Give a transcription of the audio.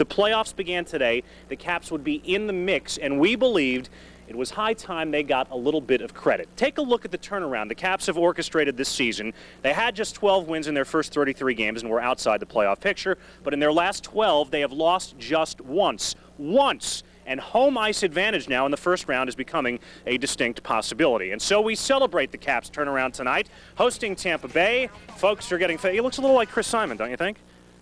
the playoffs began today, the Caps would be in the mix, and we believed it was high time they got a little bit of credit. Take a look at the turnaround the Caps have orchestrated this season. They had just 12 wins in their first 33 games and were outside the playoff picture, but in their last 12, they have lost just once. Once! and home ice advantage now in the first round is becoming a distinct possibility. And so we celebrate the Caps turnaround tonight, hosting Tampa Bay. Folks are getting, he looks a little like Chris Simon, don't you think?